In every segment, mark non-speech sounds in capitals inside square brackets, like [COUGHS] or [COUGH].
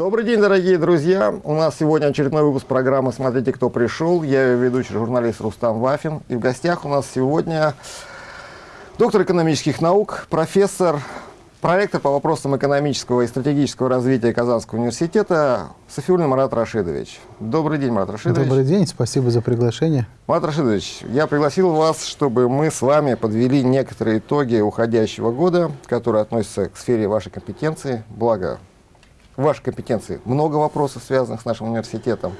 Добрый день, дорогие друзья! У нас сегодня очередной выпуск программы «Смотрите, кто пришел». Я ее ведущий журналист Рустам Вафин. И в гостях у нас сегодня доктор экономических наук, профессор, проректор по вопросам экономического и стратегического развития Казанского университета Софиулин Марат Рашидович. Добрый день, Марат Рашидович. Добрый день, спасибо за приглашение. Марат Рашидович, я пригласил вас, чтобы мы с вами подвели некоторые итоги уходящего года, которые относятся к сфере вашей компетенции. Благо, вашей компетенции много вопросов, связанных с нашим университетом.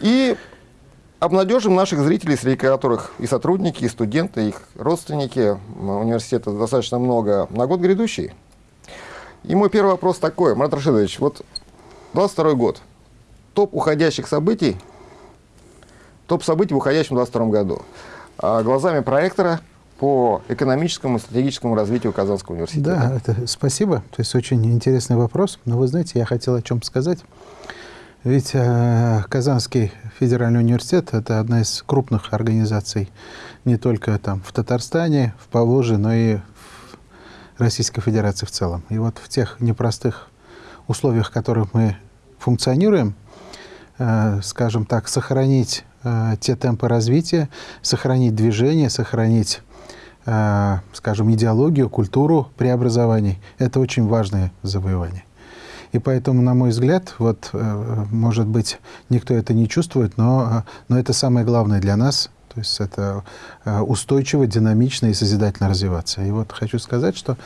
И обнадежим наших зрителей, среди которых и сотрудники, и студенты, и их родственники университета достаточно много, на год грядущий. И мой первый вопрос такой, Марат Рашидович, вот 22 год, топ уходящих событий, топ событий в уходящем 22 году. А глазами проектора – по экономическому и стратегическому развитию Казанского университета? Да, это, спасибо. То есть очень интересный вопрос. Но вы знаете, я хотел о чем сказать. Ведь э, Казанский федеральный университет – это одна из крупных организаций не только там, в Татарстане, в Поволжье, но и в Российской Федерации в целом. И вот в тех непростых условиях, в которых мы функционируем, э, скажем так, сохранить э, те темпы развития, сохранить движение, сохранить скажем, идеологию, культуру преобразований. Это очень важное завоевание. И поэтому, на мой взгляд, вот, э, может быть, никто это не чувствует, но, но это самое главное для нас. То есть это э, устойчиво, динамично и созидательно развиваться. И вот хочу сказать, что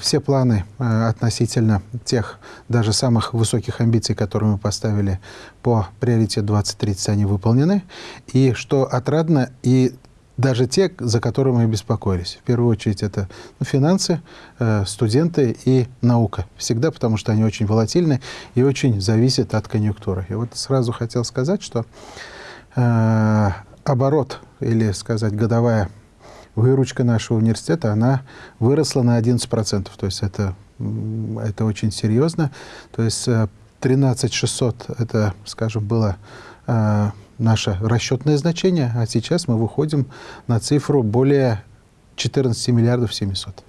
все планы относительно тех даже самых высоких амбиций, которые мы поставили по приоритету 2030, они выполнены. И что отрадно, и даже те, за которыми мы беспокоились. В первую очередь это ну, финансы, э, студенты и наука. Всегда, потому что они очень волатильны и очень зависят от конъюнктуры. И вот сразу хотел сказать, что э, оборот, или сказать годовая выручка нашего университета, она выросла на 11%. То есть это, это очень серьезно. То есть 13 э, 600 это, скажем, было... Э, наше расчетное значение, а сейчас мы выходим на цифру более 14 миллиардов 700.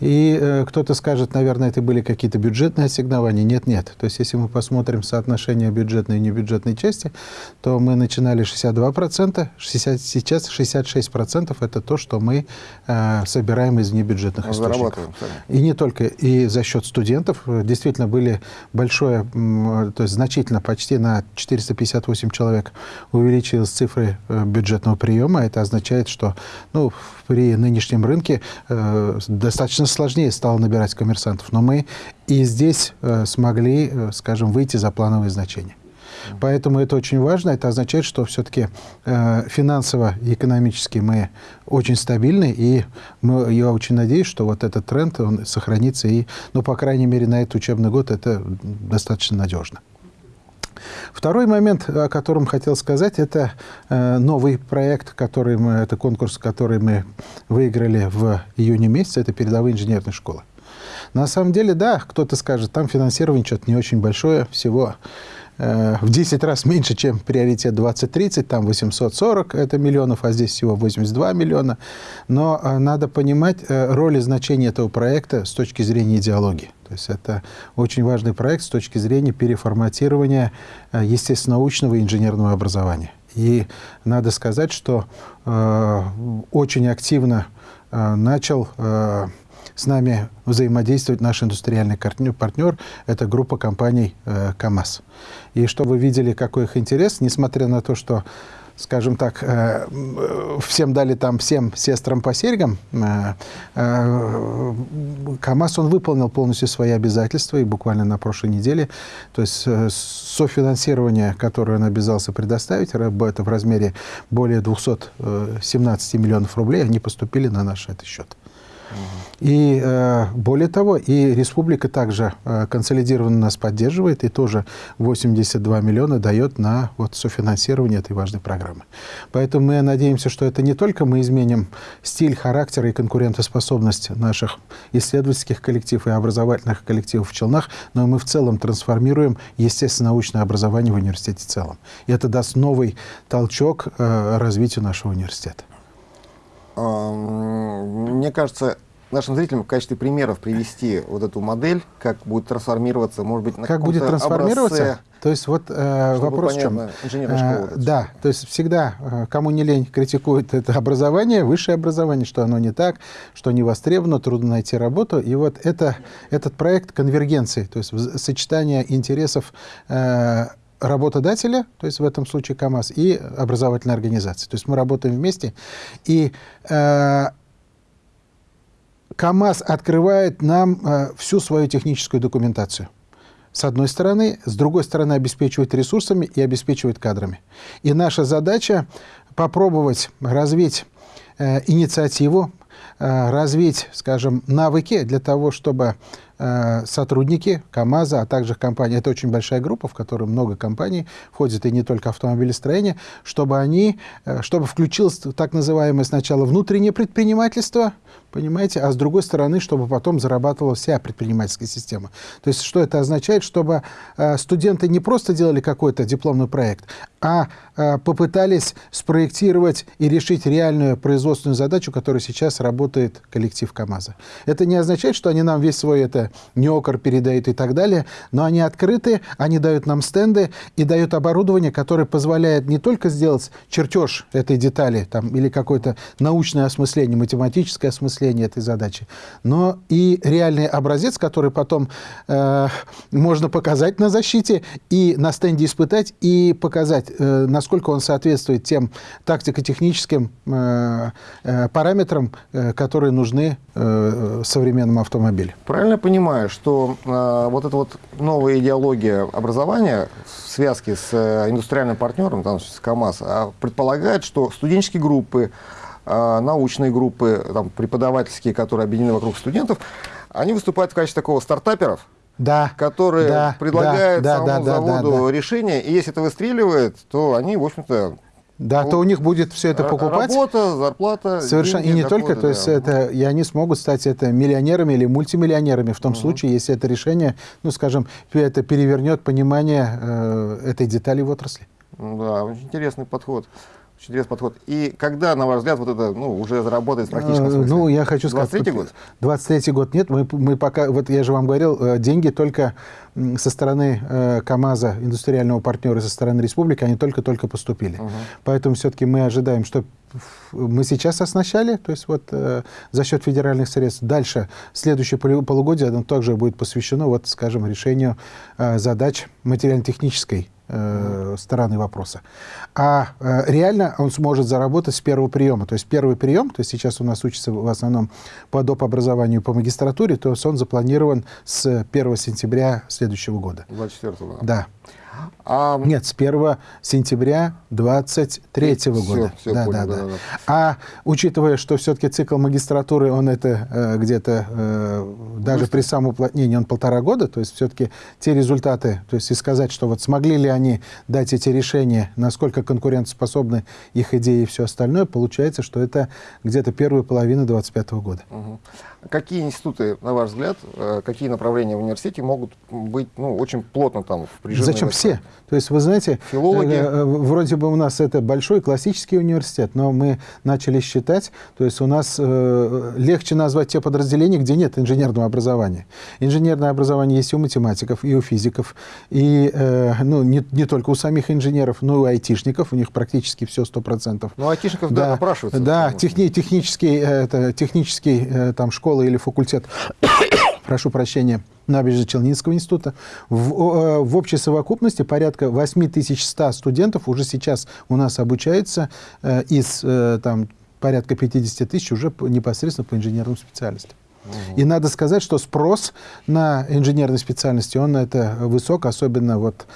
И э, кто-то скажет, наверное, это были какие-то бюджетные ассигнования. Нет, нет. То есть, если мы посмотрим соотношение бюджетной и небюджетной части, то мы начинали 62%, 60, сейчас 66% это то, что мы э, собираем из небюджетных источников. И не только. И за счет студентов действительно были большое, то есть значительно, почти на 458 человек увеличилась цифры э, бюджетного приема. Это означает, что ну, при нынешнем рынке э, достаточно сложнее стало набирать коммерсантов. Но мы и здесь э, смогли, э, скажем, выйти за плановые значения. Поэтому это очень важно. Это означает, что все-таки э, финансово и экономически мы очень стабильны. И мы, я очень надеюсь, что вот этот тренд он сохранится. И, ну, по крайней мере, на этот учебный год это достаточно надежно. Второй момент, о котором хотел сказать, это э, новый проект, который мы, это конкурс, который мы выиграли в июне месяце, это передовые инженерные школы. На самом деле, да, кто-то скажет, там финансирование что-то не очень большое, всего в 10 раз меньше, чем приоритет 2030, там 840 это миллионов, а здесь всего 82 миллиона. Но э, надо понимать э, роль и значение этого проекта с точки зрения идеологии. То есть это очень важный проект с точки зрения переформатирования естественно-научного и инженерного образования. И надо сказать, что э, очень активно э, начал э, с нами взаимодействовать наш индустриальный партнер, это группа компаний э, КАМАЗ. И чтобы вы видели, какой их интерес, несмотря на то, что скажем так, э, всем дали там всем сестрам по серьгам, э, КАМАЗ, он выполнил полностью свои обязательства, и буквально на прошлой неделе, то есть софинансирование, которое он обязался предоставить, это в размере более 217 миллионов рублей, они поступили на наш этот счет. И э, более того, и республика также э, консолидированно нас поддерживает и тоже 82 миллиона дает на вот, софинансирование этой важной программы. Поэтому мы надеемся, что это не только мы изменим стиль, характер и конкурентоспособность наших исследовательских коллективов и образовательных коллективов в Челнах, но мы в целом трансформируем естественно-научное образование в университете в целом. И это даст новый толчок э, развитию нашего университета. Мне кажется, нашим зрителям в качестве примеров привести вот эту модель, как будет трансформироваться, может быть, на Как будет трансформироваться? Образце, то есть вот э, вопрос понятно, в чем? Школа, э, да, то есть всегда, э, кому не лень, критикуют это образование, высшее образование, что оно не так, что не востребовано, трудно найти работу. И вот это, этот проект конвергенции, то есть сочетание интересов э, работодателя, то есть в этом случае КАМАЗ, и образовательной организации. То есть мы работаем вместе. И э, КАМАЗ открывает нам э, всю свою техническую документацию. С одной стороны, с другой стороны обеспечивает ресурсами и обеспечивает кадрами. И наша задача попробовать развить э, инициативу, э, развить, скажем, навыки для того, чтобы сотрудники КАМАЗа, а также компании, это очень большая группа, в которой много компаний входит, и не только автомобилестроение, чтобы они, э, чтобы включилось так называемое сначала внутреннее предпринимательство, понимаете, а с другой стороны, чтобы потом зарабатывала вся предпринимательская система. То есть что это означает? Чтобы э, студенты не просто делали какой-то дипломный проект, а попытались спроектировать и решить реальную производственную задачу, которую сейчас работает коллектив КАМАЗа. Это не означает, что они нам весь свой это НЕОКР передает и так далее, но они открыты, они дают нам стенды и дают оборудование, которое позволяет не только сделать чертеж этой детали там, или какое-то научное осмысление, математическое осмысление этой задачи, но и реальный образец, который потом э, можно показать на защите и на стенде испытать и показать, э, насколько он соответствует тем тактико-техническим э, э, параметрам, э, которые нужны э, современному автомобилю. Правильно понимаю? Понимаю, что э, вот эта вот новая идеология образования в связке с э, индустриальным партнером, там, с КАМАЗ, а предполагает, что студенческие группы, э, научные группы, там, преподавательские, которые объединены вокруг студентов, они выступают в качестве такого стартаперов, да, которые да, предлагают да, самому да, заводу да, да. решение, и если это выстреливает, то они, в общем-то, да, то у них будет все это покупать. Работа, зарплата. Совершенно. Деньги, и не доходы, только, то есть да. это, и они смогут стать это миллионерами или мультимиллионерами в том угу. случае, если это решение, ну, скажем, это перевернет понимание э, этой детали в отрасли. Да, очень интересный подход. Очень интересный подход. И когда, на ваш взгляд, вот это ну, уже заработает в практическом э, смысле? Ну, я хочу сказать... 23 год? 23 год нет. Мы, мы пока, вот я же вам говорил, э, деньги только со стороны э, КАМАЗа, индустриального партнера, со стороны республики, они только-только поступили. Угу. Поэтому все-таки мы ожидаем, что мы сейчас оснащали, то есть вот э, за счет федеральных средств. Дальше, следующее полугодие, оно также будет посвящено, вот, скажем, решению э, задач материально-технической э, стороны вопроса. А э, реально он сможет заработать с первого приема. То есть первый прием, то есть сейчас у нас учится в основном по доп. образованию по магистратуре, то есть он запланирован с 1 сентября следующего года. 24 года. Да. А... Нет, с 1 сентября 23 -го года. Все, да, понял, да, да, да. А учитывая, что все-таки цикл магистратуры, он это э, где-то э, даже при самоуплотнении, он полтора года, то есть все-таки те результаты, то есть и сказать, что вот смогли ли они дать эти решения, насколько конкурентоспособны их идеи и все остальное, получается, что это где-то первая половина 25 -го года. Угу. Какие институты, на ваш взгляд, э, какие направления в университете могут быть ну, очень плотно там впряжены? Зачем все? То есть, вы знаете, Филологи. Э, э, вроде бы у нас это большой классический университет, но мы начали считать, то есть у нас легче назвать те подразделения, где нет инженерного образования. Инженерное образование есть и у математиков, и у физиков, и ну, не, не только у самих инженеров, но и у айтишников, у них практически все 100%. Ну, айтишников, да, да напрашиваются. Да, техни, технический, это, технический там, школа школа или факультет, [COUGHS] прошу прощения, Набережно-Челнинского института. В, э, в общей совокупности порядка 8100 студентов уже сейчас у нас обучаются э, из э, там, порядка 50 тысяч уже непосредственно по инженерным специальностям. Угу. И надо сказать, что спрос на инженерные специальности, он это высок, особенно вот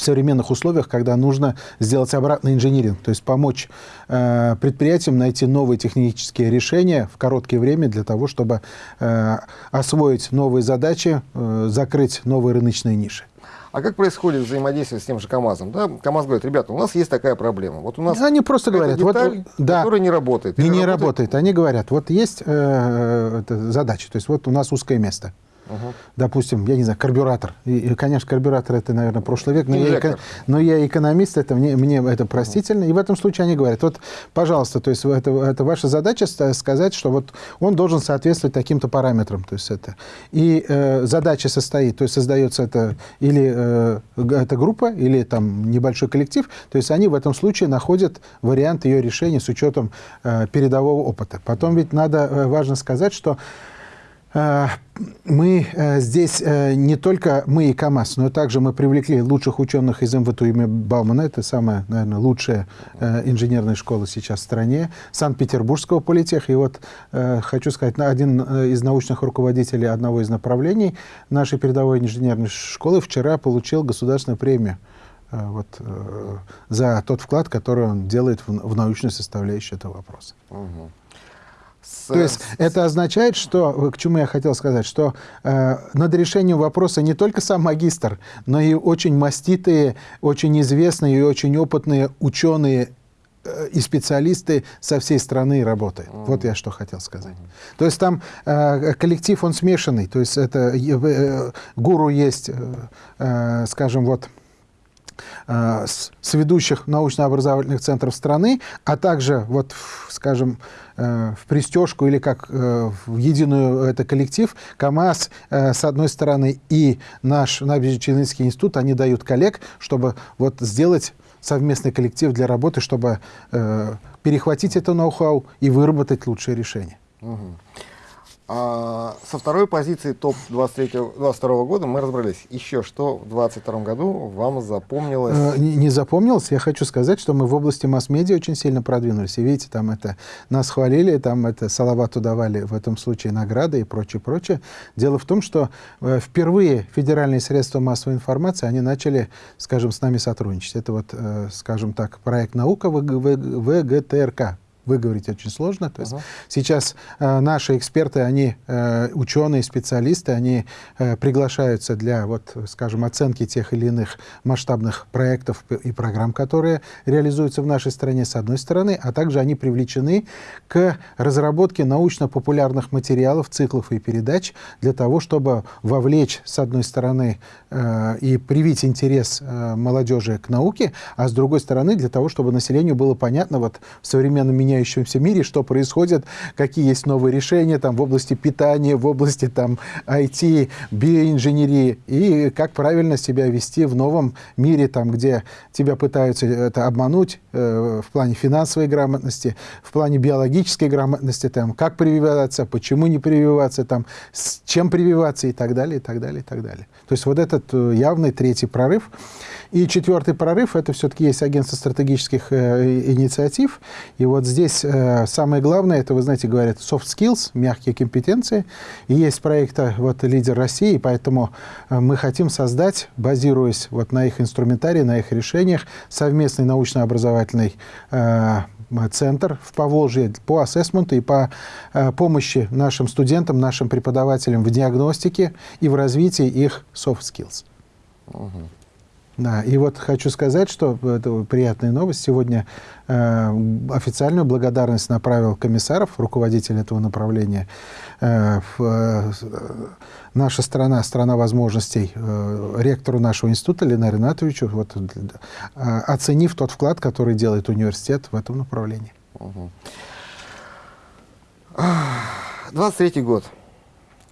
в современных условиях, когда нужно сделать обратный инжиниринг, то есть помочь э, предприятиям найти новые технические решения в короткое время для того, чтобы э, освоить новые задачи, э, закрыть новые рыночные ниши. А как происходит взаимодействие с тем же КАМАЗом? Да? КАМАЗ говорит, ребята, у нас есть такая проблема. Вот у нас Они просто говорят, деталь, вот, да, которая не работает. Не, не работает. работает. Они говорят, вот есть э, задача, то есть вот у нас узкое место. Угу. допустим, я не знаю, карбюратор. И, и, конечно, карбюратор это, наверное, прошлый век, но, я, но я экономист, это мне, мне это простительно. И в этом случае они говорят, вот, пожалуйста, то есть это, это ваша задача сказать, что вот он должен соответствовать таким-то параметрам. То есть это. И э, задача состоит, то есть создается это или э, эта группа, или там небольшой коллектив, то есть они в этом случае находят вариант ее решения с учетом э, передового опыта. Потом ведь надо, э, важно сказать, что мы э, здесь э, не только мы и КАМАЗ, но также мы привлекли лучших ученых из МВТУ имени Баумана. Это самая, наверное, лучшая э, инженерная школа сейчас в стране. Санкт-Петербургского политеха. И вот хочу сказать, один из научных руководителей одного из направлений нашей передовой инженерной школы вчера получил государственную премию вот, за тот вклад, который он делает в, в научную составляющую этого вопроса. Угу. То есть это означает, что, к чему я хотел сказать, что э, над решением вопроса не только сам магистр, но и очень маститые, очень известные и очень опытные ученые э, и специалисты со всей страны работают. Mm. Вот я что хотел сказать. Mm. То есть там э, коллектив, он смешанный. То есть это э, гуру есть, э, э, скажем, вот Э, с, с ведущих научно-образовательных центров страны, а также, вот, скажем, э, в пристежку или как э, в единую это коллектив, КАМАЗ, с одной стороны, и наш Набережно-Челнинский институт, они дают коллег, чтобы вот сделать совместный коллектив для работы, чтобы перехватить это ноу-хау и выработать лучшее решение. Угу. А, со второй позиции топ-22 года мы разобрались. Еще что в 2022 году вам запомнилось? Э, не, не запомнилось. Я хочу сказать, что мы в области масс-медиа очень сильно продвинулись. И видите, там это нас хвалили, там это Салавату давали в этом случае награды и прочее, прочее. Дело в том, что э, впервые федеральные средства массовой информации, они начали, скажем, с нами сотрудничать. Это вот, э, скажем так, проект «Наука» ВГТРК, выговорить очень сложно. То есть uh-huh. сейчас э, наши эксперты, они э, ученые, специалисты, они э, приглашаются для, вот, скажем, оценки тех или иных масштабных проектов и программ, которые реализуются в нашей стране, с одной стороны, а также они привлечены к разработке научно-популярных материалов, циклов и передач для того, чтобы вовлечь, с одной стороны, э, и привить интерес э, молодежи к науке, а с другой стороны, для того, чтобы населению было понятно вот в современном меняющемся мире, что происходит, какие есть новые решения там, в области питания, в области там, IT, биоинженерии, и как правильно себя вести в новом мире, там, где тебя пытаются это обмануть э, в плане финансовой грамотности, в плане биологической грамотности, там, как прививаться, почему не прививаться, там, с чем прививаться и так далее, и так далее, и так далее. То есть вот этот э, явный третий прорыв. И четвертый прорыв – это все-таки есть агентство стратегических э, инициатив. И вот здесь э, самое главное, это, вы знаете, говорят, soft skills, мягкие компетенции. И есть проекта вот «Лидер России», поэтому э, мы хотим создать, базируясь вот на их инструментарии, на их решениях, совместный научно-образовательный э, центр в Поволжье по ассессменту и по э, помощи нашим студентам, нашим преподавателям в диагностике и в развитии их soft skills. Угу. Да, и вот хочу сказать, что это приятная новость. Сегодня э, официальную благодарность направил комиссаров, руководитель этого направления. Э, в, э, наша страна, страна возможностей, э, ректору нашего института Ленару Ринатовичу, вот, э, оценив тот вклад, который делает университет в этом направлении. Угу. 23 год.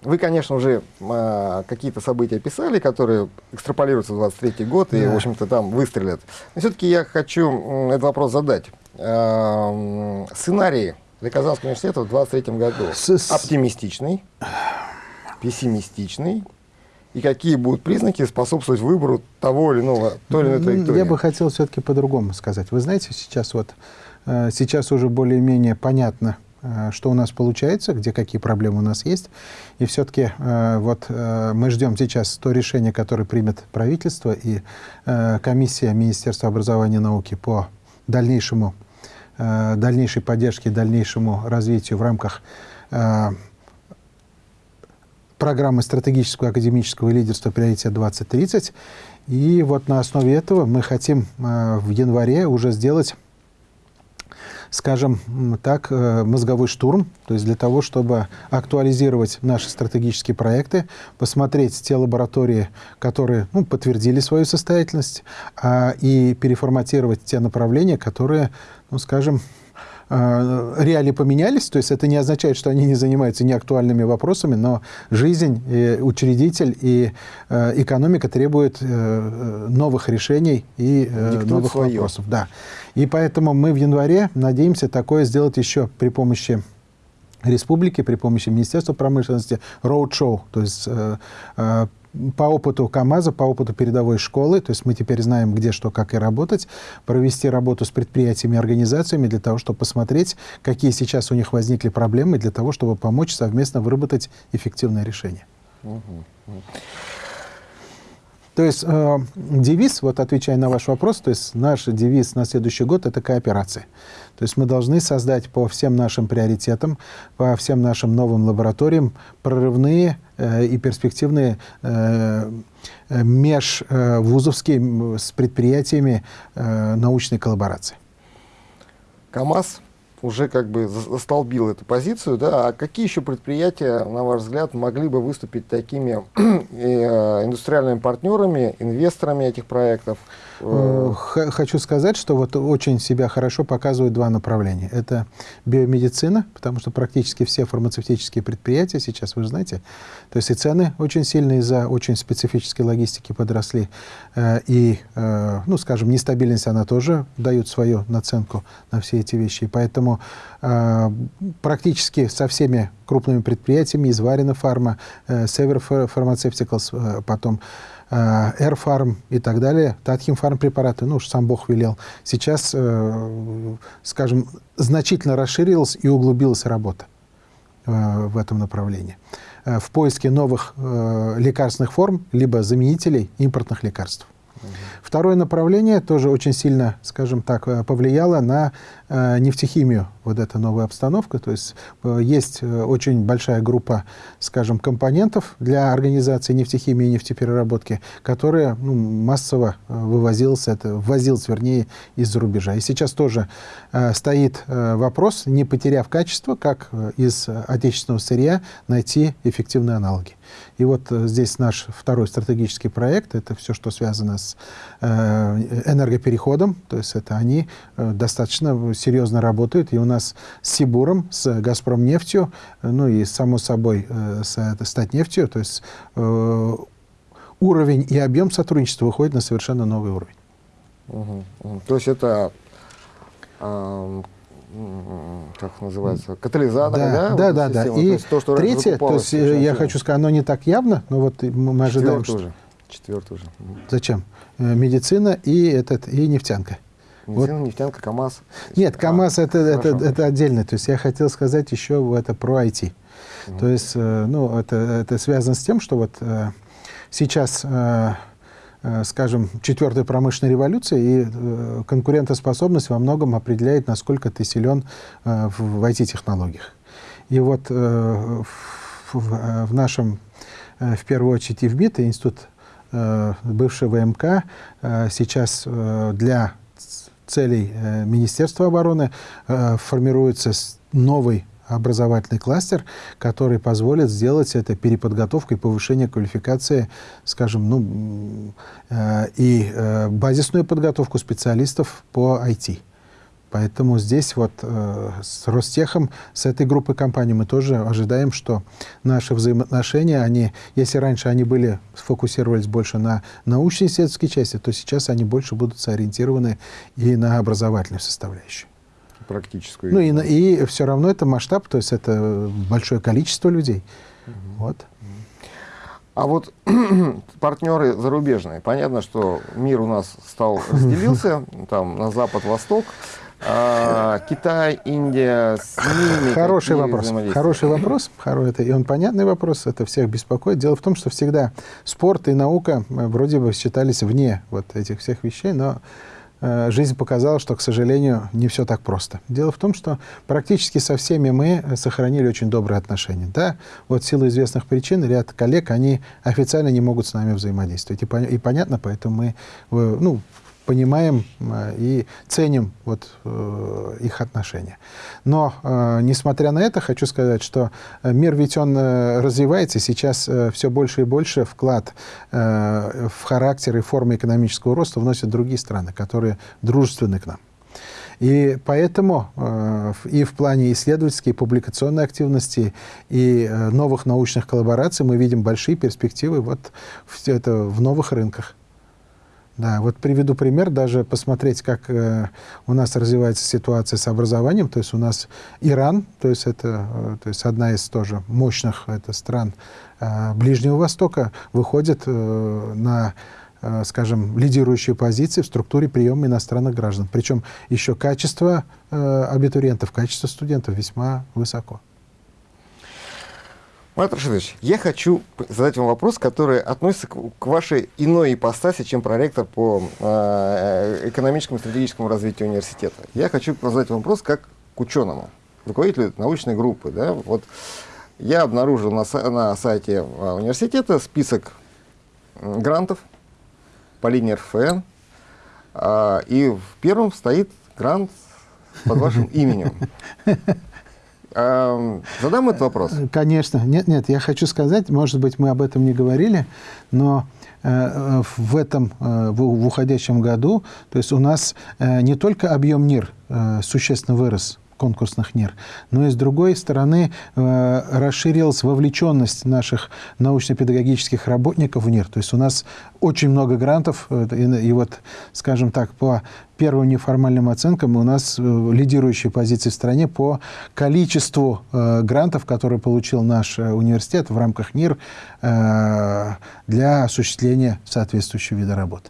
Вы, конечно, уже э, какие-то события писали, которые экстраполируются в 23 год и, в общем-то, там выстрелят. Но все-таки я хочу этот вопрос задать. Э, сценарий для Казанского университета в 23 году С оптимистичный, пессимистичный, и какие будут признаки способствовать выбору того или иного, той или иной траектории? Я бы хотел все-таки по-другому сказать. Вы знаете, сейчас вот, э, сейчас уже более-менее понятно, что у нас получается, где какие проблемы у нас есть. И все-таки э, вот э, мы ждем сейчас то решение, которое примет правительство и комиссия Министерства образования и науки по дальнейшему, дальнейшей поддержке, дальнейшему развитию в рамках программы стратегического академического лидерства «Приоритет 2030». И вот на основе этого мы хотим в январе уже сделать скажем так, э, мозговой штурм, то есть для того, чтобы актуализировать наши стратегические проекты, посмотреть те лаборатории, которые ну, подтвердили свою состоятельность, а, и переформатировать те направления, которые, ну, скажем, реалии поменялись, то есть это не означает, что они не занимаются неактуальными вопросами, но жизнь, и учредитель и э, экономика требуют э, новых решений и Диктует новых свое. вопросов. Да. И поэтому мы в январе надеемся такое сделать еще при помощи республики при помощи Министерства промышленности роуд-шоу, то есть по опыту КАМАЗа, по опыту передовой школы, то есть мы теперь знаем, где что, как и работать, провести работу с предприятиями и организациями для того, чтобы посмотреть, какие сейчас у них возникли проблемы, для того, чтобы помочь совместно выработать эффективное решение. То есть э, девиз, вот отвечая на ваш вопрос, то есть наш девиз на следующий год – это кооперация. То есть мы должны создать по всем нашим приоритетам, по всем нашим новым лабораториям прорывные э, и перспективные э, межвузовские с предприятиями э, научной коллаборации. КАМАЗ уже как бы застолбил эту позицию, да, а какие еще предприятия, на ваш взгляд, могли бы выступить такими [CLEARS THROAT] э, индустриальными партнерами, инвесторами этих проектов? Э, хочу сказать, что вот очень себя хорошо показывают два направления. Это биомедицина, потому что практически все фармацевтические предприятия сейчас, вы знаете, то есть и цены очень сильно из-за очень специфической логистики подросли, э, и, э, ну, скажем, нестабильность, она тоже дает свою наценку на все эти вещи. И поэтому практически со всеми крупными предприятиями, из Варина Фарма, Север потом Airfarm э, и так далее, Татхимфарм препараты, ну уж сам Бог велел. Сейчас, э, скажем, значительно расширилась и углубилась работа э, в этом направлении. В поиске новых лекарственных форм, либо заменителей импортных лекарств. Второе направление тоже очень сильно, скажем так, повлияло на Э, нефтехимию, вот эта новая обстановка. То есть э, есть э, очень большая группа, скажем, компонентов для организации нефтехимии и нефтепереработки, которая ну, массово вывозилась, это, ввозилась, вернее, из-за рубежа. И сейчас тоже э, стоит э, вопрос, не потеряв качество, как из отечественного сырья найти эффективные аналоги. И вот здесь наш второй стратегический проект, это все, что связано с э, энергопереходом, то есть это они э, достаточно серьезно работают. И у нас с Сибуром, с Газпромнефтью, ну и, само собой, э, с Статнефтью, то есть э, уровень и объем сотрудничества выходит на совершенно новый уровень. Угу. То есть это э, как называется, катализаторы, да? Да, вот да, да. И то, есть то, что третье, то есть э, я хочу сказать, оно не так явно, но вот мы ожидаем, Четвертый что... уже. Четвертый уже. Зачем? Медицина и, этот, и нефтянка. Бензин, вот. нефтянка, КАМАЗ. Нет, КАМАЗ а, это, это, это отдельно. То есть я хотел сказать еще это про IT. Mm. То есть, э, ну, это, это связано с тем, что вот э, сейчас, э, скажем, четвертая промышленная революция и конкурентоспособность во многом определяет, насколько ты силен в IT-технологиях. И вот в, нашем, в первую очередь, ИВБИТ, Институт бывший ВМК, сейчас для целей э, Министерства обороны э, формируется новый образовательный кластер, который позволит сделать это переподготовку и повышение квалификации, скажем, ну, э, и базисную подготовку специалистов по IT. Поэтому здесь вот э, с Ростехом, с этой группой компаний мы тоже ожидаем, что наши взаимоотношения, они, если раньше они были, сфокусировались больше на научно-исследовательской части, то сейчас они больше будут сориентированы и на образовательную составляющую. Практическую. Ну и, и все равно это масштаб, то есть это большое количество людей. Угу. Вот. А вот [CLEARS THROAT] партнеры зарубежные, понятно, что мир у нас стал [LAUGHS] разделился, там на запад-восток. А, Китай, Индия, с ними Хороший вопрос. Хороший вопрос. Это, и он понятный вопрос, это всех беспокоит. Дело в том, что всегда спорт и наука э, вроде бы считались вне вот этих всех вещей, но жизнь показала, что, к сожалению, не все так просто. Дело в том, что практически со всеми мы сохранили очень добрые отношения. Да, вот в силу известных причин ряд коллег, они официально не могут с нами взаимодействовать. И, и понятно, поэтому мы, ну, понимаем и ценим вот их отношения. Но, несмотря на это, хочу сказать, что мир ведь он развивается, сейчас все больше и больше вклад в характер и формы экономического роста вносят другие страны, которые дружественны к нам. И поэтому э, и в плане исследовательской, публикационной активности, и э, новых научных коллабораций мы видим большие перспективы вот в, это, в новых рынках. Да, вот приведу пример, даже посмотреть, как э, у нас развивается ситуация с образованием. То есть у нас Иран, то есть это э, то есть одна из тоже мощных это, стран э, Ближнего Востока, выходит э, на Э, скажем, лидирующие позиции в структуре приема иностранных граждан. Причем еще качество э, абитуриентов, качество студентов весьма высоко. Марат Рашидович, я хочу задать вам вопрос, который относится к вашей иной ипостаси, чем проректор по э, экономическому и стратегическому развитию университета. Я хочу задать вам вопрос как к ученому, руководителю научной группы. Да? Вот я обнаружил на, на сайте университета список грантов, по линии РФН, а, и в первом стоит грант под вашим именем. [LAUGHS] А, задам этот вопрос? Конечно. Нет, нет, я хочу сказать, может быть, мы об этом не говорили, но э, в этом, э, в уходящем году, то есть у нас э, не только объем НИР существенно вырос, конкурсных НИР. Но и с другой стороны э, расширилась вовлеченность наших научно-педагогических работников в НИР. То есть у нас очень много грантов, э, и, вот, скажем так, по первым неформальным оценкам у нас э, лидирующие позиции в стране по количеству э, грантов, которые получил наш университет в рамках НИР э, для осуществления соответствующего вида работы.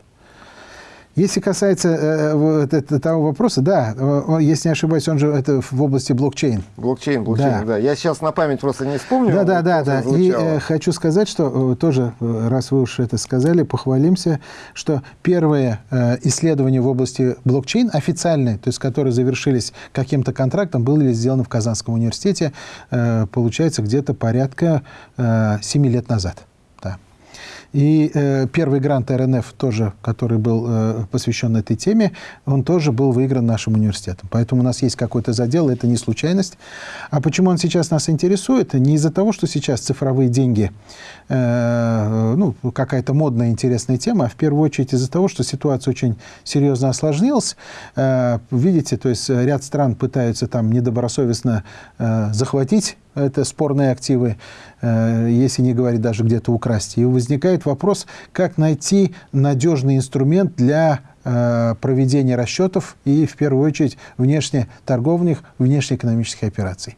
Если касается э, э того вопроса, да, если не ошибаюсь, он же это в области блокчейн. Блокчейн, блокчейн, да. да. Я сейчас на память просто не вспомню. Да, да, да, да. И э, хочу сказать, что э, тоже, э, раз вы уж это сказали, похвалимся, что первые э, исследования в области блокчейн официальные, то есть которые завершились каким-то контрактом, были сделаны в Казанском университете, э, получается, где-то порядка э, 7 лет назад. И э, первый грант РНФ тоже, который был э, посвящен этой теме, он тоже был выигран нашим университетом. Поэтому у нас есть какой-то задел, это не случайность. А почему он сейчас нас интересует? Не из-за того, что сейчас цифровые деньги, э, ну, какая-то модная, интересная тема, а в первую очередь из-за того, что ситуация очень серьезно осложнилась. Э, видите, то есть ряд стран пытаются там недобросовестно э, захватить это спорные активы, э, если не говорить даже где-то украсть. И возникает вопрос, как найти надежный инструмент для э, проведения расчетов и, в первую очередь, внешнеторговных, внешнеэкономических операций.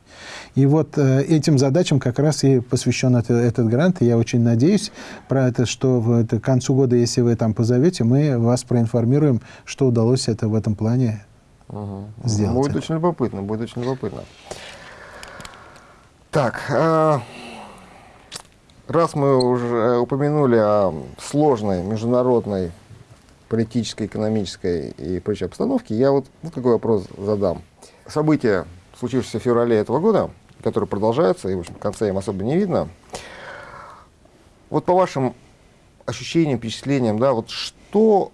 И вот э, этим задачам как раз и посвящен это, этот грант. И я очень надеюсь, про это, что в, это, к концу года, если вы там позовете, мы вас проинформируем, что удалось это в этом плане угу. сделать. Будет очень любопытно, будет очень любопытно. Так, э, раз мы уже упомянули о сложной международной политической, экономической и прочей обстановке, я вот ну, какой вопрос задам. События, случившиеся в феврале этого года, которые продолжаются, и в общем, конца им особо не видно, вот по вашим ощущениям, впечатлениям, да, вот что,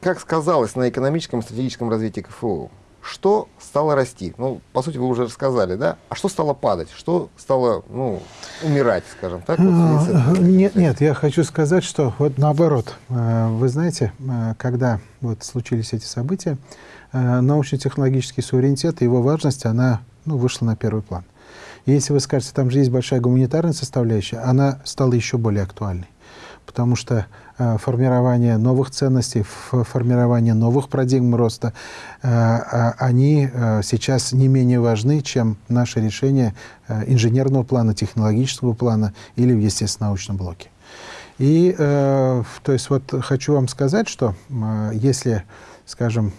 как сказалось на экономическом и стратегическом развитии КФУ? Что стало расти? Ну, по сути, вы уже рассказали, да? А что стало падать? Что стало, ну, умирать, скажем так? Вот, э, нет, нет, я хочу сказать, что вот наоборот. Э, вы знаете, э, когда вот случились эти события, научно-технологический суверенитет и его важность, она ну, вышла на первый план. И если вы скажете, там же есть большая гуманитарная составляющая, она стала еще более актуальной потому что э, формирование новых ценностей, формирование новых парадигм роста, э, а, они э, сейчас не менее важны, чем наши решения инженерного плана, технологического плана или в естественно-научном блоке. И, то есть, вот хочу вам сказать, что если, скажем,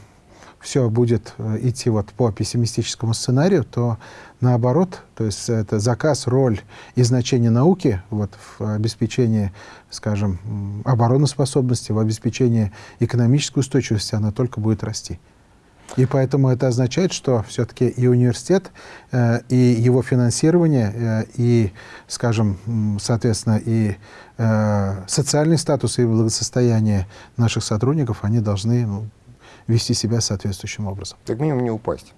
все будет э, идти вот по пессимистическому сценарию, то наоборот, то есть это заказ, роль и значение науки вот, в обеспечении, скажем, обороноспособности, в обеспечении экономической устойчивости, она только будет расти. И поэтому это означает, что все-таки и университет, э, и его финансирование, э, и, скажем, соответственно, и социальный статус и благосостояние наших сотрудников, они должны ну, вести себя соответствующим образом. Как минимум не упасть.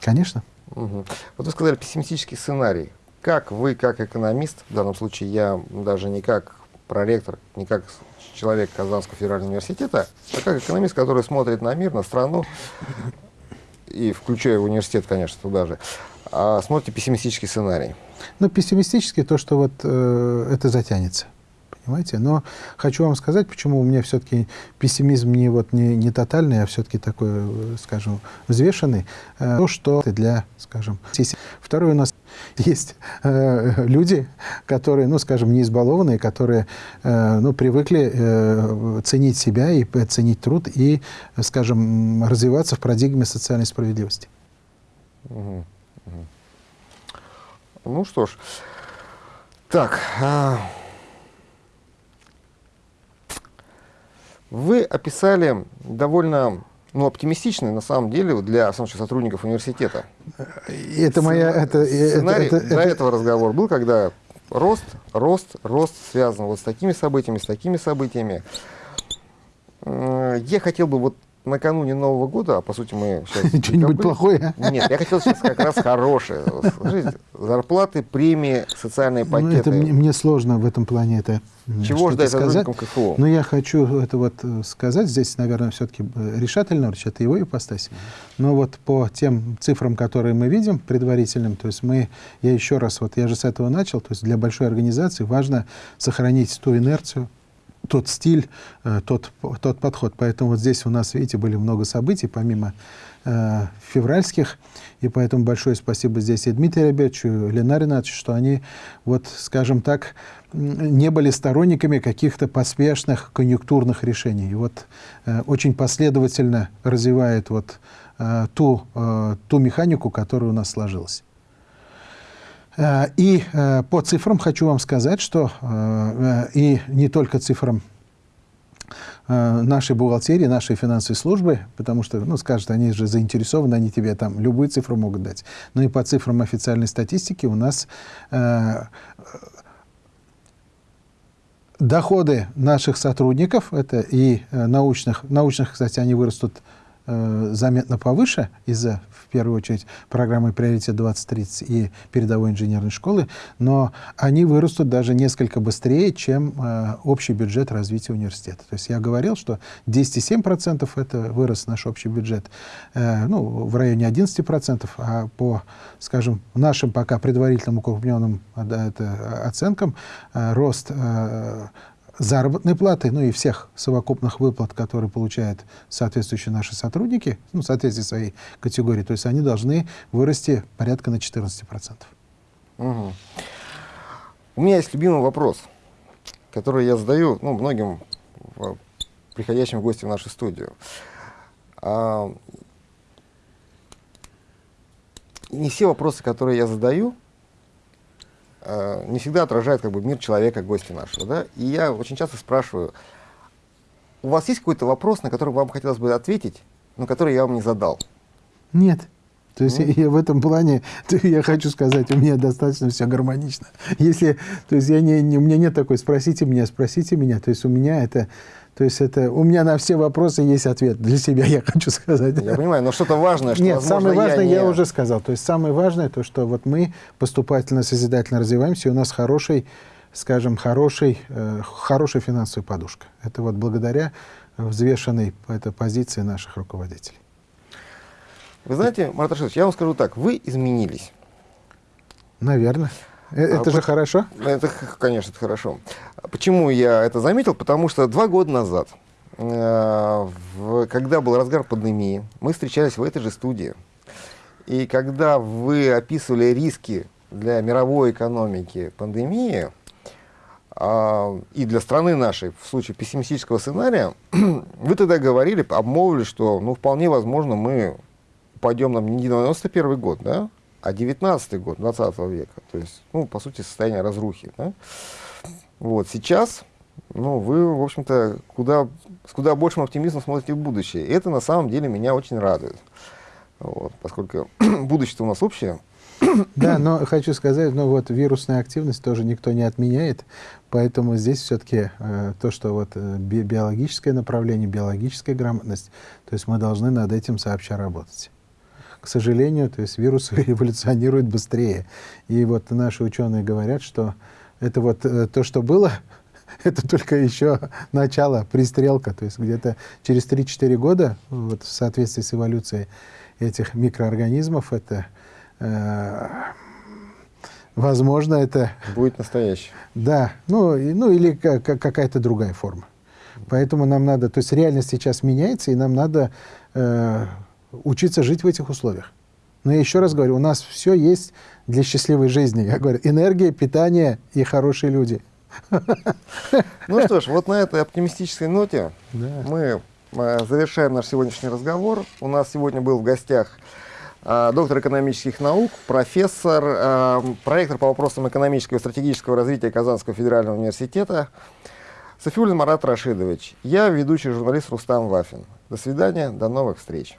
Конечно. Угу. Вот вы сказали пессимистический сценарий. Как вы, как экономист, в данном случае я даже не как проректор, не как человек Казанского федерального университета, а как экономист, который смотрит на мир, на страну, и включая университет, конечно, туда же, а смотрите пессимистический сценарий. Ну, пессимистический то, что вот э, это затянется понимаете? Но хочу вам сказать, почему у меня все-таки пессимизм не, вот, не, не тотальный, а все-таки такой, э, скажем, взвешенный. Э, то, что для, скажем... Второе, у нас [LAUGHS] есть э, люди, которые, ну, скажем, не избалованные, которые, э, ну, привыкли э, ценить себя и ценить труд и, скажем, развиваться в парадигме социальной справедливости. Ну что ж, так... А... Вы описали довольно ну, оптимистичный, на самом деле, для сотрудников университета. Это моя... Это, Сценарий это, это, до это... этого разговор был, когда рост, рост, рост связан вот с такими событиями, с такими событиями. Я хотел бы вот накануне Нового года, а по сути мы сейчас... [LAUGHS] Что-нибудь плохое? Нет, я хотел сейчас как раз хорошее. Скажите, зарплаты, премии, социальные пакеты. Ну, это мне, мне сложно в этом плане это Чего ждать сказать. КФУ? Но я хочу это вот э, сказать. Здесь, наверное, все-таки э, решательно, это его ипостась. Но вот по тем цифрам, которые мы видим, предварительным, то есть мы, я еще раз, вот я же с этого начал, то есть для большой организации важно сохранить ту инерцию, тот стиль, э, тот, тот подход. Поэтому вот здесь у нас, видите, были много событий, помимо э, февральских, и поэтому большое спасибо здесь и Дмитрию Ребячу, и Ленаре Ринатовичу, что они, вот, скажем так, не были сторонниками каких-то поспешных конъюнктурных решений. И вот э, очень последовательно развивает вот э, ту, э, ту механику, которая у нас сложилась. Э, и э, по цифрам хочу вам сказать, что э, и не только цифрам нашей бухгалтерии, нашей финансовой службы, потому что, ну, скажут, они же заинтересованы, они тебе там любые цифры могут дать. Но и по цифрам официальной статистики у нас доходы наших сотрудников, это и научных, научных, кстати, они вырастут заметно повыше из-за первую очередь программы «Приоритет 2030» и передовой инженерной школы, но они вырастут даже несколько быстрее, чем э, общий бюджет развития университета. То есть я говорил, что 10,7% это вырос наш общий бюджет, э, ну, в районе 11%, а по, скажем, нашим пока предварительным укрупненным э, оценкам э, рост э, заработной платы, ну и всех совокупных выплат, которые получают соответствующие наши сотрудники, ну, в соответствии своей категории, то есть они должны вырасти порядка на 14%. Угу. У меня есть любимый вопрос, который я задаю ну, многим приходящим в гости в нашу студию. А, не все вопросы, которые я задаю, Э, не всегда отражает как бы, мир человека, гостя нашего. Да? И я очень часто спрашиваю, у вас есть какой-то вопрос, на который вам хотелось бы ответить, но который я вам не задал? Нет. То есть mm. я в этом плане, [LAUGHS] я хочу сказать, у меня достаточно все гармонично. Если, то есть я не, не, у меня нет такой, спросите меня, спросите меня. То есть у меня это то есть это у меня на все вопросы есть ответ для себя, я [LAUGHS] хочу сказать. Я понимаю, но что-то важное, что, Нет, возможно, самое важное я, не... я уже сказал. То есть самое важное то, что вот мы поступательно, созидательно развиваемся, и у нас хороший, скажем, хороший, э, хорошая финансовая подушка. Это вот благодаря взвешенной этой позиции наших руководителей. Вы знаете, Марат Рашидович, я вам скажу так, вы изменились. Наверное. Э, это а, же хорошо? Это, конечно, это хорошо. Почему я это заметил? Потому что два года назад, э, в, когда был разгар пандемии, мы встречались в этой же студии. И когда вы описывали риски для мировой экономики пандемии, э, и для страны нашей, в случае пессимистического сценария, [CLEARS THROAT] вы тогда говорили, обмолвили, что ну, вполне возможно мы упадем на не 91 год, да, а 19 год 20 века, то есть, ну, по сути, состояние разрухи. Да? Вот, сейчас, ну, вы, в общем-то, куда, с куда большим оптимизмом смотрите в будущее. И это, на самом деле, меня очень радует. Вот, поскольку [CLEARS THROAT] будущее у нас общее. Да, но хочу сказать, ну вот вирусная активность тоже никто не отменяет, поэтому здесь все-таки э, то, что вот э, би биологическое направление, биологическая грамотность, то есть мы должны над этим сообща работать. К сожалению, то есть вирусы [LAUGHS] эволюционируют быстрее. И вот наши ученые говорят, что это вот э, то, что было, [LAUGHS] это только еще начало, пристрелка. То есть где-то через 3-4 года, вот в соответствии с эволюцией этих микроорганизмов, это э, возможно, это... [LAUGHS] Будет настоящий. Да, ну, и- ну или ка- ка- какая-то другая форма. Поэтому нам надо, то есть реальность сейчас меняется, и нам надо э, учиться жить в этих условиях. Но я еще раз говорю, у нас все есть для счастливой жизни. Я говорю, энергия, питание и хорошие люди. Ну что ж, вот на этой оптимистической ноте Да. мы э, завершаем наш сегодняшний разговор. У нас сегодня был в гостях э, доктор экономических наук, профессор, э, проектор по вопросам экономического и стратегического развития Казанского федерального университета Софиулин Марат Рашидович. Я ведущий журналист Рустам Вафин. До свидания, до новых встреч.